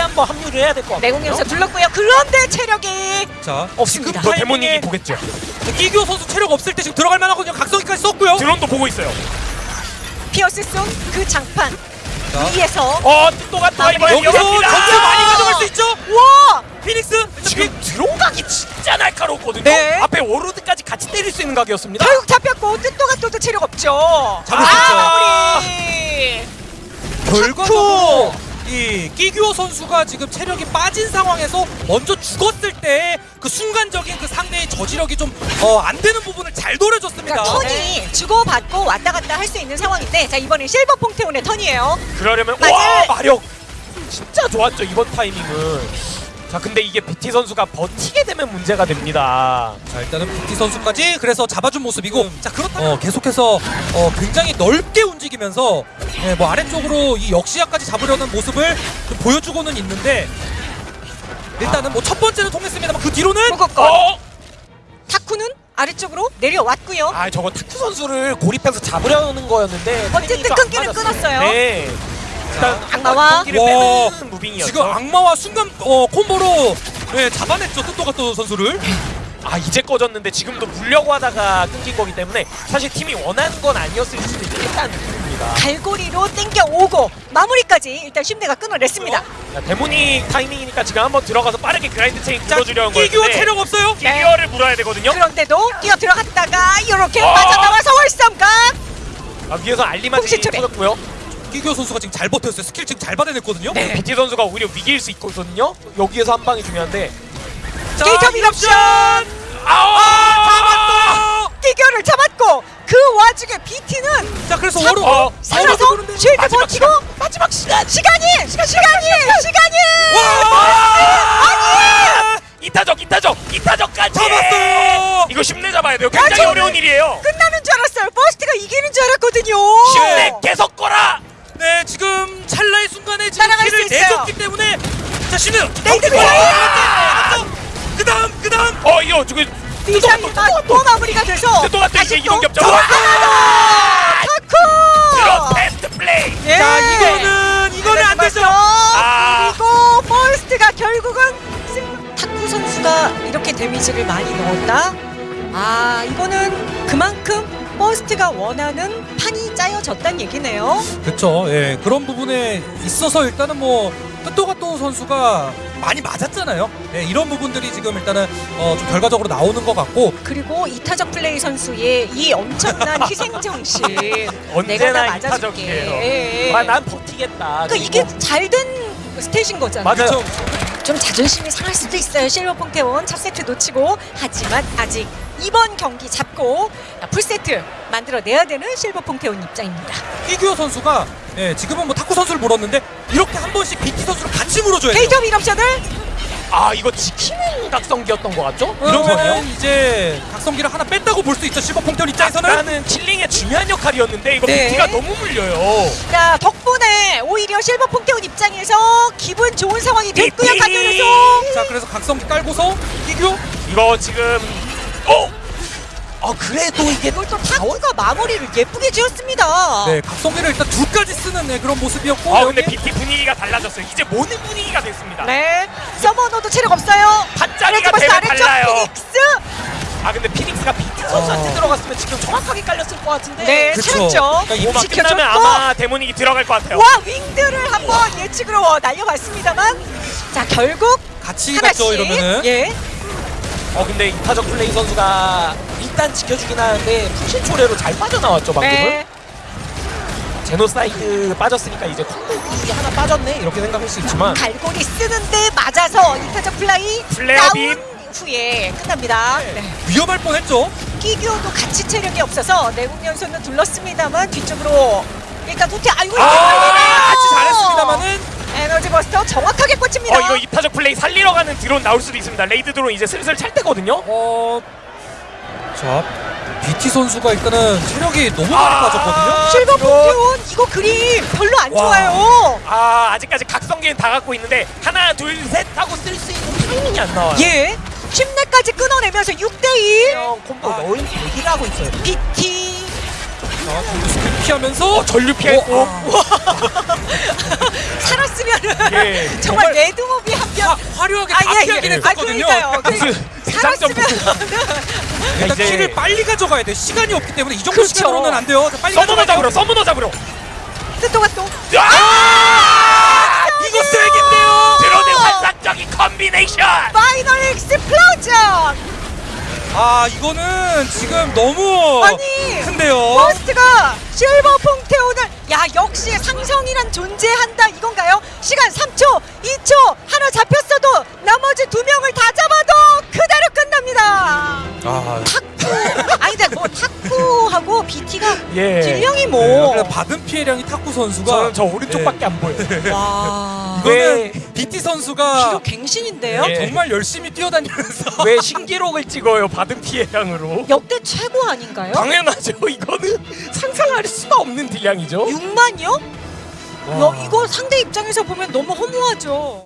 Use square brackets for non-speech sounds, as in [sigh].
한번 합류를 해야 될 것 같아요. 내공 연서 둘렀고요. 그런데 체력이 자 없습니다. 너 데모닉이 보겠죠. 이규 선수 체력 없을 때 지금 들어갈 만하거든요. 각성기까지 썼고요. 드론도 보고 있어요. 피어스 쏜그 장판 자. 위에서 어, 또가 또 아, 이번에 여기서 전투 많이 가져갈 수 있죠. 와 피닉스 지금 들어가기 진짜 날카롭거든요. 네. 앞에 워로드까지 같이 때릴 수 있는 각이었습니다. 결국 잡혔고 뜻도가 또도 체력 없죠. 잡을 수 아, 있죠. 마무리. 결과적으로 이 끼규어 선수가 지금 체력이 빠진 상황에서 먼저 죽었을 때 그 순간적인 그 상대의 저지력이 좀 어, 안 되는 부분을 잘 노려줬습니다. 그러니까 턴이 주고받고 왔다 갔다 할 수 있는 상황인데 자 이번엔 실버 퐁테온의 턴이에요. 그러려면 맞아요. 와 마력 진짜 좋았죠 이번 타이밍은. 자 근데 이게 BT 선수가 버티게 되면 문제가 됩니다. 자 일단은 부티 선수까지 그래서 잡아준 모습이고 자 그렇다면 어, 계속해서 어, 굉장히 넓게 움직이면서 예, 뭐 아래쪽으로 이 역시야까지 잡으려는 모습을 좀 보여주고는 있는데 일단은 뭐 첫 번째는 통했습니다만 그 뒤로는 무겁고 어? 타쿠는 아래쪽으로 내려왔고요. 아 저거 타쿠 선수를 고립해서 잡으려는 거였는데 어쨌든 타이밍이 끊기는 맞았어요. 끊었어요. 네. 일단 악마와 와. 무빙이었죠. 지금 악마와 순간 어, 콤보로 예, 잡아냈죠 뜻도가또 선수를 아 이제 꺼졌는데 지금도 물려고 하다가 끊긴 거기 때문에 사실 팀이 원하는 건 아니었을 수도 있다는 느낌입니다. 갈고리로 땡겨 오고 마무리까지 일단 심내가 끊어냈습니다. 자, 데모닉 타이밍이니까 지금 한번 들어가서 빠르게 그라인드 체인 굴러주려는 끼규어 거였는데 체력 없어요 끼규어를 물어야 되거든요. 그런데도 뛰어 들어갔다가 이렇게 어! 빠져나와서 월삼각 아, 위에서 홍시초래. 터졌고요. 끼규어 선수가 지금 잘 버텼어요 스킬 지금 잘 받아냈거든요 네. BT 선수가 오히려 위기일 수 있거든요. 여기에서 한 방이 중요한데. 자, 게이터 밀옵션 아! 뛰겨를 잡았고 그 와중에 BT는 자 그래서 참- 워로 어, 살아서 워로 쉴드 버티고 마지막 시간 시간이 시간이 시간이 와! 이타적 이타적 이타적까지 잡았어요! 이거 쉽내 잡아야 돼요. 굉장히 어려운 일이에요. 끝나는 줄 알았어요. 버스트가 이기는 줄 알았거든요. 쉽내 계속 거라. 네 지금 따라갈 키를 수 있어요. 내줬기 때문에 자 신우 레이드 그 다음 그 다음 어 이거 지금 디샤이가 또 마무리가 돼서 또 같은 이제 다시 이동 또 겹쳐. 또 와! 타쿠. 드론 테스트 플레이. 예. 자 이거는 이거는 안 되죠 아. 그리고 버스트가 결국은 승- 타쿠 선수가 이렇게 데미지를 많이 넣었다. 아 이거는 그만큼 버스트가 원하는 판이 짜여졌단 얘기네요. 그렇죠 예 그런 부분에 있어서 일단은 뭐 뜻도가또 선수가 많이 맞았잖아요 예 이런 부분들이 지금 일단은 어, 좀 결과적으로 나오는 것 같고 그리고 이타적 플레이 선수의 이 엄청난 희생 정신 [laughs] 내가 다 언제나 맞아줄게. 이타적이에요. 예, 예. 아, 난 버티겠다. 그러니까 이게 잘 된 stat인 거잖아요. 맞아요. 좀 자존심이 상할 수도 있어요. 실버 퐁테온 첫 세트 놓치고 하지만 아직 이번 경기 잡고 풀 세트 만들어내야 되는 실버 퐁테온 입장입니다. 이규호 선수가 예 지금은 뭐 탁구 선수를 물었는데 이렇게 한 번씩 BT 선수를 같이 물어줘야 돼요 게이터 밀옵션을 아 이거 지키는 각성기였던 것 같죠? 이러면은 이제 각성기를 하나 뺐다고 볼 수 있죠 실버 퐁테온 입장에서는 나는 킬링의 중요한 역할이었는데 이거 네. BT가 너무 물려요. 자 덕분에 오히려 실버 퐁테온 입장에서 기분 좋은 상황이 됐고요. 강렬해서 자 그래서 각성기 깔고서 이규 이거 지금 어? 아 그래도 이게 이걸 또 타쿠가 마무리를 예쁘게 지었습니다. 네 각성기를 일단 둘까지 쓰는 네, 그런 모습이었고 아 근데 여기- BT 분위기가 달라졌어요. 이제 모든 분위기가 됐습니다. 네. 서머너도 체력 없어요. 반짝이가 되면 아래쪽 달라요. 피닉스. 아 근데 피닉스가 BT 선수한테 어. 들어갔으면 지금 정확하게 깔렸을 것 같은데. 네, 그쵸. 찾았죠. 그러니까 지켜줬고. 끝나면 아마 데모닉이 들어갈 것 같아요. 와 윙드를 한번 예측으로 날려봤습니다만 자 결국 같이 하나씩 갔죠 이러면은 예 어 근데 이타적 플레이 선수가 일단 지켜주긴 하는데 푸신 초래로 잘 빠져나왔죠 방금은. 네. 제노사이드 빠졌으니까 이제 콩국이 하나 빠졌네 이렇게 생각할 수 있지만 갈고리 쓰는데 맞아서 이타적 플라이 플레어 빔. 후에 끝납니다. 네. 위험할 뻔했죠 끼규도 같이 체력이 없어서 내국 연수는 둘렀습니다만 뒤쪽으로 일단 도태 아이고 아, 같이 잘했습니다만은 에너지 버스터 정확하게 꽂힙니다. 어 이거 이타적 플레이 살리러 가는 드론 나올 수도 있습니다. 레이드 드론 이제 슬슬 찰 때거든요. 어... 자 BT 선수가 일단은 체력이 너무 많이 아. 빠졌거든요 실버 폰테온 이거 그림 별로 안 와. 좋아요. 아 아직까지 각성기는 다 갖고 있는데 하나 둘 셋 하고 쓸 수 있는 타이밍이 안 나와요. 예. 10내까지 끊어내면서 6대1 형 콤보 아. 넣을 얘기를 하고 있어요. BT 자, 전류 스킬 피하면서 어, 전류 피했고. 어, 아, [laughs] 살았으면은 예, 정말 정말 레드몹이 한편 화, 화려하게 아, 다 예, 피하긴 예. 아, 했었거든요. 그러니까요. 그- 무슨 대장점 살았으면 [laughs] 일단 이제- 키를 빨리 가져가야 돼. 시간이 없기 때문에 이 정도 그렇죠. 시간으로는 안 돼요. 자, 빨리 서머너 잡으러 서머너 잡으러. 뜻도가 또 아! 이거 쓰레기인데요. 드론의 환상적인 컨비네이션. 파이널 익스플로전 아 이거는 지금 너무 아니 큰데요. 버스트가 실버 퐁테온을 야 역시 상성이란 존재한다 이건가요? 시간 3초 2초 하나 잡혔어도 나머지 두 명을 다 잡아도 그대로 끝납니다 아, 탁구 아니 근데 뭐탁 구하고 BT가 예. 딜량이 네, 뭐 그래서 받은 피해량이 탁구 선수가 저는 저 오른쪽밖에 안 보여. 와 이거는 왜- BT 선수가 기록 갱신인데요? 예. 정말 열심히 뛰어다니면서 [laughs] 왜 신기록을 찍어요? 받은 피해량으로. 역대 최고 아닌가요? 당연하죠. 이거는 상상할 수가 없는 딜량이죠. 6만이요? 와. 이거 상대 입장에서 보면 너무 허무하죠.